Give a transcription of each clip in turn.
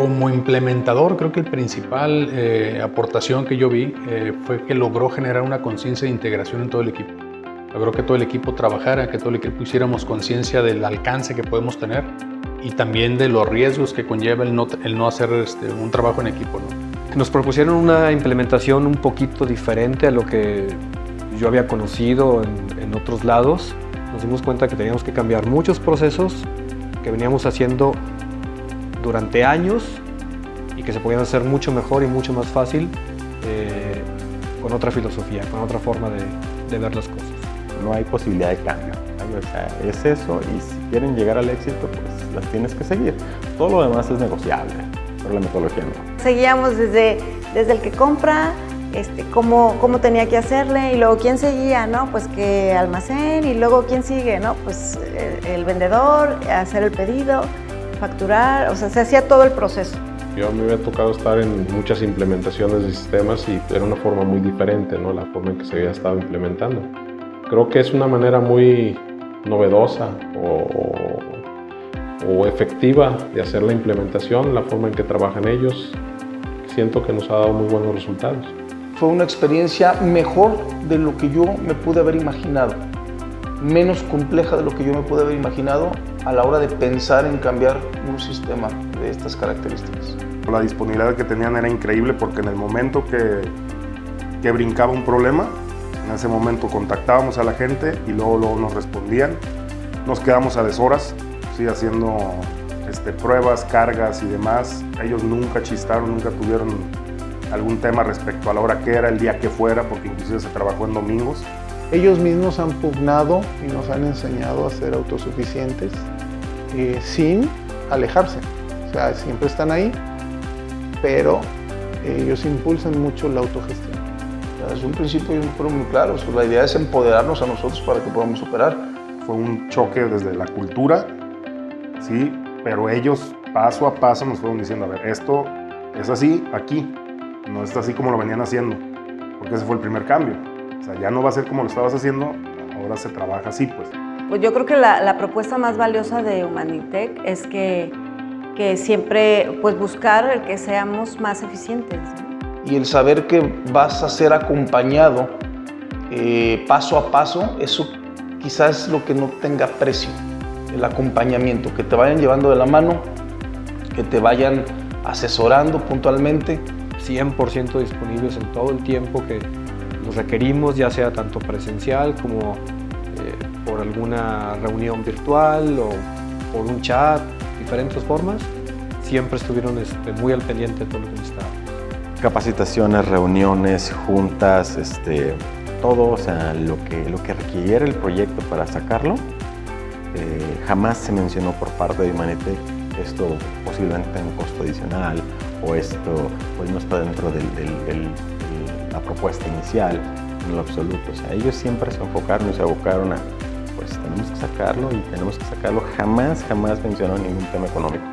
Como implementador, creo que el principal eh, aportación que yo vi eh, fue que logró generar una conciencia de integración en todo el equipo. Logró que todo el equipo trabajara, que todo el equipo hiciéramos conciencia del alcance que podemos tener y también de los riesgos que conlleva el no, el no hacer este, un trabajo en equipo. ¿no? Nos propusieron una implementación un poquito diferente a lo que yo había conocido en, en otros lados. Nos dimos cuenta que teníamos que cambiar muchos procesos que veníamos haciendo durante años y que se podían hacer mucho mejor y mucho más fácil eh, con otra filosofía, con otra forma de, de, ver las cosas. No hay posibilidad de cambio, o sea, es eso y si quieren llegar al éxito, pues las tienes que seguir. Todo lo demás es negociable, pero la metodología no. Seguíamos desde, desde el que compra, este, cómo, cómo tenía que hacerle y luego quién seguía, ¿no? Pues que almacén y luego quién sigue, ¿no? Pues el, el vendedor, hacer el pedido facturar, o sea, se hacía todo el proceso. Yo a mí me ha tocado estar en muchas implementaciones de sistemas y era una forma muy diferente, ¿no? La forma en que se había estado implementando. Creo que es una manera muy novedosa o, o efectiva de hacer la implementación, la forma en que trabajan ellos. Siento que nos ha dado muy buenos resultados. Fue una experiencia mejor de lo que yo me pude haber imaginado menos compleja de lo que yo me pude haber imaginado a la hora de pensar en cambiar un sistema de estas características. La disponibilidad que tenían era increíble porque en el momento que, que brincaba un problema, en ese momento contactábamos a la gente y luego, luego nos respondían. Nos quedamos a deshoras, ¿sí? haciendo este, pruebas, cargas y demás. Ellos nunca chistaron, nunca tuvieron algún tema respecto a la hora que era, el día que fuera, porque inclusive se trabajó en domingos. Ellos mismos han pugnado y nos han enseñado a ser autosuficientes eh, sin alejarse. O sea, siempre están ahí, pero ellos impulsan mucho la autogestión. Es un principio muy claro. La idea es empoderarnos a nosotros para que podamos superar. Fue un choque desde la cultura, sí, pero ellos paso a paso nos fueron diciendo, a ver, esto es así aquí, no es así como lo venían haciendo, porque ese fue el primer cambio. O sea, ya no va a ser como lo estabas haciendo, ahora se trabaja así, pues. Pues yo creo que la, la propuesta más valiosa de Humanitec es que, que siempre pues buscar el que seamos más eficientes. Y el saber que vas a ser acompañado eh, paso a paso, eso quizás es lo que no tenga precio, el acompañamiento, que te vayan llevando de la mano, que te vayan asesorando puntualmente. 100% disponibles en todo el tiempo que, requerimos, ya sea tanto presencial como eh, por alguna reunión virtual o por un chat, diferentes formas, siempre estuvieron este, muy al pendiente de todo lo que necesitábamos. Capacitaciones, reuniones, juntas, este, todo, o sea, lo que, lo que requiere el proyecto para sacarlo, eh, jamás se mencionó por parte de Humanitec esto posiblemente tenga un costo adicional o esto pues no está dentro del la propuesta inicial, en lo absoluto. O sea, ellos siempre se enfocaron y se abocaron a, pues tenemos que sacarlo y tenemos que sacarlo. Jamás, jamás mencionaron ningún tema económico.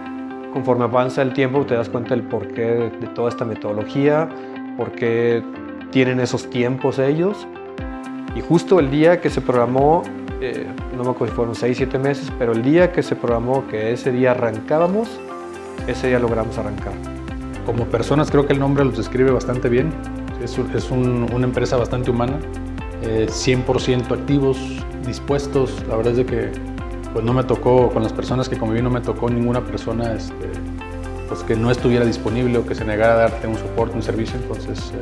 Conforme avanza el tiempo te das cuenta del porqué de, de toda esta metodología, por qué tienen esos tiempos ellos. Y justo el día que se programó, eh, no me acuerdo si fueron 6, 7 meses, pero el día que se programó que ese día arrancábamos, ese día logramos arrancar. Como personas creo que el nombre los describe bastante bien. Es, es un, una empresa bastante humana, eh, 100% activos, dispuestos. La verdad es de que pues no me tocó, con las personas que conviví, no me tocó ninguna persona este, pues que no estuviera disponible o que se negara a darte un soporte, un servicio. Entonces, eh,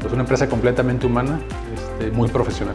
pues una empresa completamente humana, este, muy profesional.